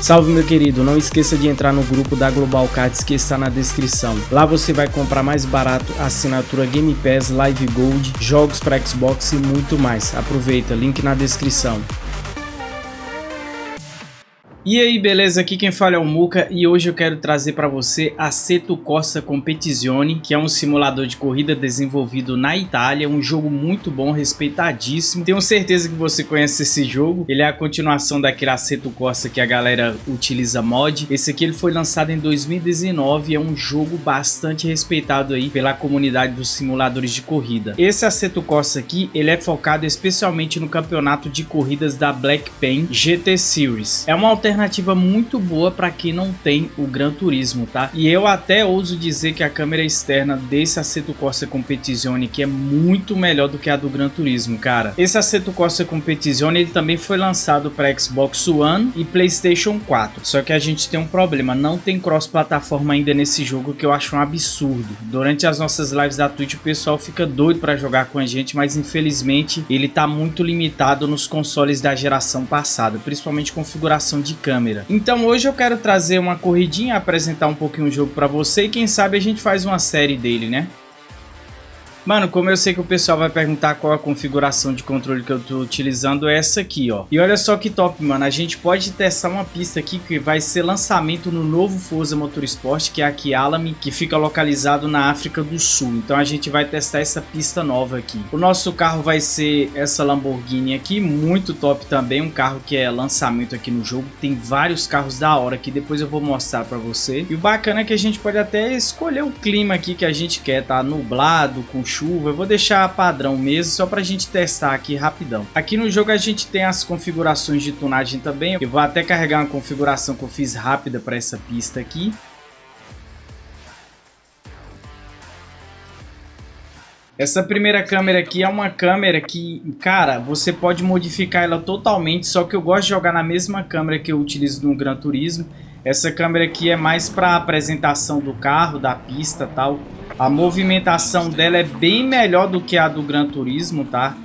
Salve meu querido, não esqueça de entrar no grupo da Global Cards que está na descrição. Lá você vai comprar mais barato assinatura Game Pass, Live Gold, jogos para Xbox e muito mais. Aproveita, link na descrição. E aí, beleza? Aqui quem fala é o Muka e hoje eu quero trazer para você a Seto Corsa Competizione, que é um simulador de corrida desenvolvido na Itália, um jogo muito bom, respeitadíssimo. Tenho certeza que você conhece esse jogo, ele é a continuação daquele Assetto Corsa que a galera utiliza mod. Esse aqui ele foi lançado em 2019 e é um jogo bastante respeitado aí pela comunidade dos simuladores de corrida. Esse Assetto Corsa aqui, ele é focado especialmente no campeonato de corridas da Black Pen GT Series. É uma alternativa alternativa muito boa para quem não tem o Gran Turismo, tá? E eu até ouso dizer que a câmera externa desse Assetto Corsa Competizione que é muito melhor do que a do Gran Turismo, cara. Esse Assetto Corsa Competizione ele também foi lançado para Xbox One e PlayStation 4. Só que a gente tem um problema, não tem cross-plataforma ainda nesse jogo que eu acho um absurdo. Durante as nossas lives da Twitch o pessoal fica doido para jogar com a gente, mas infelizmente ele tá muito limitado nos consoles da geração passada, principalmente configuração de câmera. Então hoje eu quero trazer uma corridinha, apresentar um pouquinho o jogo para você e quem sabe a gente faz uma série dele, né? Mano, como eu sei que o pessoal vai perguntar qual a configuração de controle que eu tô utilizando, é essa aqui, ó. E olha só que top, mano. A gente pode testar uma pista aqui que vai ser lançamento no novo Forza Motorsport, que é aqui Alamy, que fica localizado na África do Sul. Então a gente vai testar essa pista nova aqui. O nosso carro vai ser essa Lamborghini aqui, muito top também. Um carro que é lançamento aqui no jogo. Tem vários carros da hora que depois eu vou mostrar pra você. E o bacana é que a gente pode até escolher o clima aqui que a gente quer, tá? Nublado, com chuva. Eu vou deixar padrão mesmo, só para a gente testar aqui rapidão. Aqui no jogo a gente tem as configurações de tunagem também. Eu vou até carregar uma configuração que eu fiz rápida para essa pista aqui. Essa primeira câmera aqui é uma câmera que, cara, você pode modificar ela totalmente, só que eu gosto de jogar na mesma câmera que eu utilizo no Gran Turismo. Essa câmera aqui é mais para apresentação do carro, da pista tal. A movimentação dela é bem melhor do que a do Gran Turismo, tá?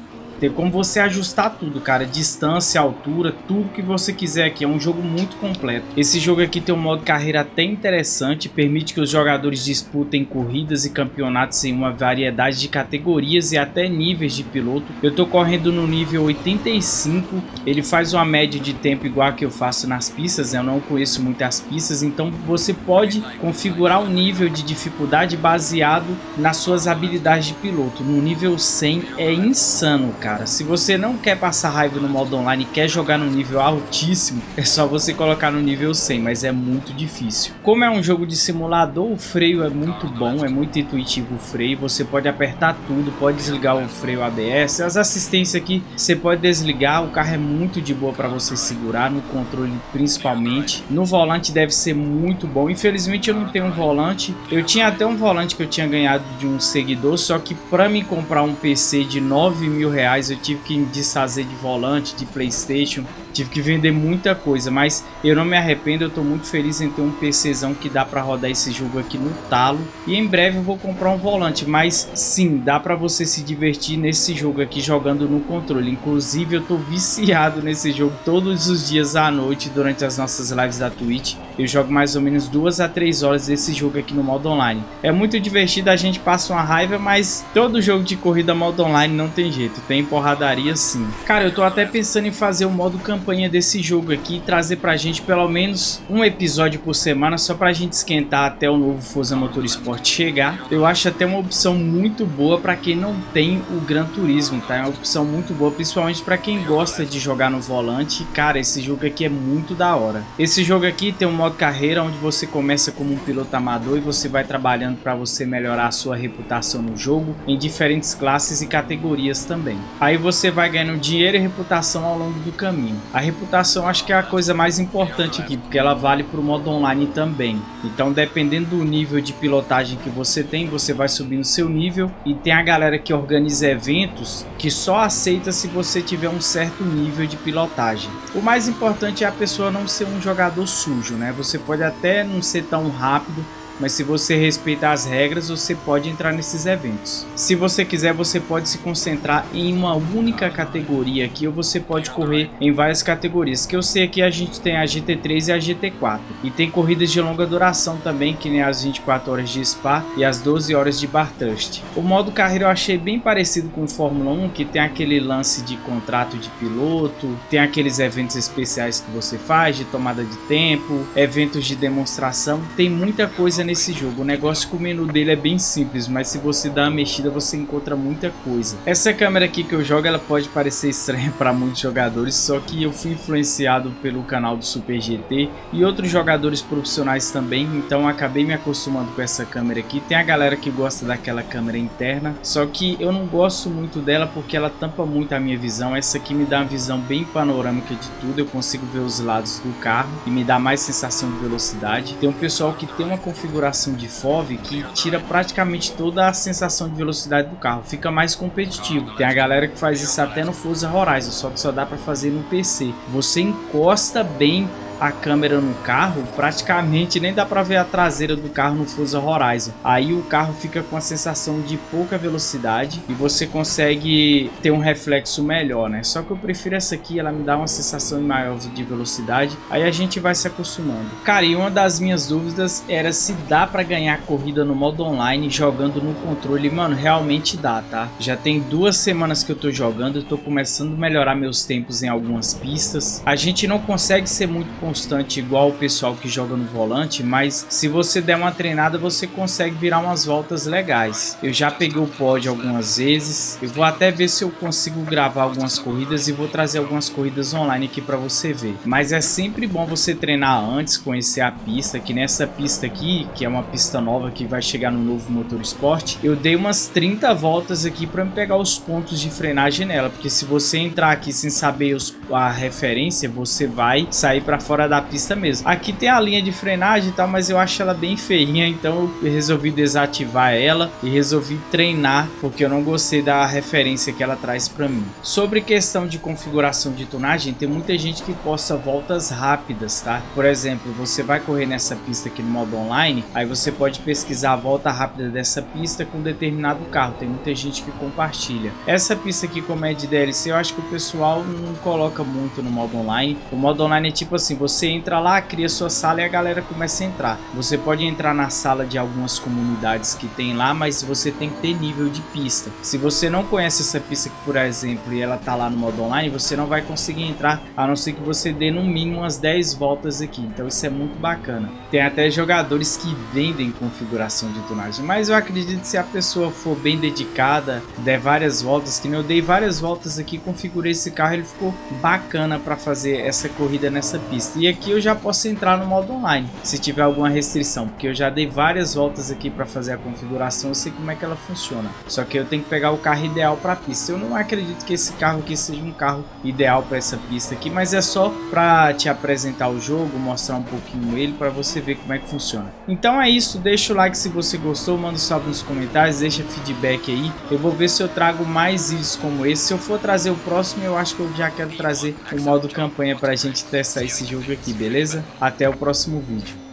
Tem como você ajustar tudo, cara. Distância, altura, tudo que você quiser aqui. É um jogo muito completo. Esse jogo aqui tem um modo carreira até interessante. Permite que os jogadores disputem corridas e campeonatos em uma variedade de categorias e até níveis de piloto. Eu tô correndo no nível 85. Ele faz uma média de tempo igual a que eu faço nas pistas. Né? Eu não conheço muitas pistas. Então você pode configurar o nível de dificuldade baseado nas suas habilidades de piloto. No nível 100 é insano, cara cara. Se você não quer passar raiva no modo online e quer jogar no nível altíssimo, é só você colocar no nível 100, mas é muito difícil. Como é um jogo de simulador, o freio é muito bom, é muito intuitivo o freio. Você pode apertar tudo, pode desligar o freio ABS. As assistências aqui você pode desligar, o carro é muito de boa para você segurar, no controle principalmente. No volante deve ser muito bom. Infelizmente eu não tenho um volante. Eu tinha até um volante que eu tinha ganhado de um seguidor, só que para me comprar um PC de 9 mil reais eu tive que desfazer de volante, de Playstation, tive que vender muita coisa, mas eu não me arrependo, eu tô muito feliz em ter um PCzão que dá para rodar esse jogo aqui no talo, e em breve eu vou comprar um volante, mas sim, dá para você se divertir nesse jogo aqui jogando no controle, inclusive eu tô viciado nesse jogo todos os dias à noite durante as nossas lives da Twitch, eu jogo mais ou menos duas a três horas desse jogo aqui no modo online. É muito divertido, a gente passa uma raiva, mas todo jogo de corrida modo online não tem jeito, tem porradaria sim. Cara, eu tô até pensando em fazer o modo campanha desse jogo aqui e trazer pra gente pelo menos um episódio por semana só pra gente esquentar até o novo Forza Motorsport chegar. Eu acho até uma opção muito boa pra quem não tem o Gran Turismo, tá? É uma opção muito boa, principalmente pra quem gosta de jogar no volante. Cara, esse jogo aqui é muito da hora. Esse jogo aqui tem um modo carreira onde você começa como um piloto amador e você vai trabalhando pra você melhorar a sua reputação no jogo em diferentes classes e categorias também. Aí você vai ganhando dinheiro e reputação ao longo do caminho. A reputação acho que é a coisa mais importante aqui, porque ela vale para o modo online também. Então dependendo do nível de pilotagem que você tem, você vai subindo seu nível e tem a galera que organiza eventos que só aceita se você tiver um certo nível de pilotagem. O mais importante é a pessoa não ser um jogador sujo, né? Você pode até não ser tão rápido, mas se você respeitar as regras, você pode entrar nesses eventos. Se você quiser, você pode se concentrar em uma única categoria aqui, ou você pode correr em várias categorias, que eu sei que a gente tem a GT3 e a GT4, e tem corridas de longa duração também, que nem as 24 horas de Spa e as 12 horas de Bartust. O modo carreira eu achei bem parecido com o Fórmula 1, que tem aquele lance de contrato de piloto, tem aqueles eventos especiais que você faz, de tomada de tempo, eventos de demonstração, tem muita coisa nesse jogo. O negócio com o menu dele é bem simples, mas se você dá uma mexida você encontra muita coisa. Essa câmera aqui que eu jogo, ela pode parecer estranha para muitos jogadores, só que eu fui influenciado pelo canal do Super GT e outros jogadores profissionais também, então acabei me acostumando com essa câmera aqui. Tem a galera que gosta daquela câmera interna, só que eu não gosto muito dela porque ela tampa muito a minha visão. Essa aqui me dá uma visão bem panorâmica de tudo, eu consigo ver os lados do carro e me dá mais sensação de velocidade. Tem um pessoal que tem uma configuração de FOV que tira praticamente toda a sensação de velocidade do carro, fica mais competitivo. Tem a galera que faz isso até no Forza Horizon, só que só dá para fazer no PC. Você encosta bem a câmera no carro, praticamente nem dá para ver a traseira do carro no Forza Horizon. Aí o carro fica com a sensação de pouca velocidade e você consegue ter um reflexo melhor, né? Só que eu prefiro essa aqui, ela me dá uma sensação maior de velocidade. Aí a gente vai se acostumando. Cara, e uma das minhas dúvidas era se dá para ganhar corrida no modo online jogando no controle. Mano, realmente dá, tá? Já tem duas semanas que eu tô jogando, eu tô começando a melhorar meus tempos em algumas pistas. A gente não consegue ser muito constante igual o pessoal que joga no volante, mas se você der uma treinada, você consegue virar umas voltas legais. Eu já peguei o pódio algumas vezes, eu vou até ver se eu consigo gravar algumas corridas e vou trazer algumas corridas online aqui para você ver. Mas é sempre bom você treinar antes, conhecer a pista, que nessa pista aqui, que é uma pista nova que vai chegar no novo Motor Sport, eu dei umas 30 voltas aqui para me pegar os pontos de frenagem nela, porque se você entrar aqui sem saber os, a referência, você vai sair para fora fora da pista mesmo. Aqui tem a linha de frenagem e tal, mas eu acho ela bem feinha, então eu resolvi desativar ela e resolvi treinar, porque eu não gostei da referência que ela traz para mim. Sobre questão de configuração de tonagem, tem muita gente que posta voltas rápidas, tá? Por exemplo, você vai correr nessa pista aqui no modo online, aí você pode pesquisar a volta rápida dessa pista com determinado carro, tem muita gente que compartilha. Essa pista aqui como é de DLC, eu acho que o pessoal não coloca muito no modo online. O modo online é tipo assim, você entra lá, cria sua sala e a galera começa a entrar. Você pode entrar na sala de algumas comunidades que tem lá, mas você tem que ter nível de pista. Se você não conhece essa pista por exemplo, e ela tá lá no modo online, você não vai conseguir entrar, a não ser que você dê no mínimo umas 10 voltas aqui. Então isso é muito bacana. Tem até jogadores que vendem configuração de tunagem, mas eu acredito que se a pessoa for bem dedicada, der várias voltas, que eu dei várias voltas aqui, configurei esse carro, ele ficou bacana para fazer essa corrida nessa pista. E aqui eu já posso entrar no modo online, se tiver alguma restrição, porque eu já dei várias voltas aqui para fazer a configuração, eu sei como é que ela funciona. Só que eu tenho que pegar o carro ideal para a pista. Eu não acredito que esse carro aqui seja um carro ideal para essa pista aqui, mas é só para te apresentar o jogo, mostrar um pouquinho ele para você ver como é que funciona. Então é isso, deixa o like se você gostou, manda um salve nos comentários, deixa feedback aí. Eu vou ver se eu trago mais vídeos como esse. Se eu for trazer o próximo, eu acho que eu já quero trazer o modo campanha para a gente testar esse jogo aqui, beleza? Até o próximo vídeo.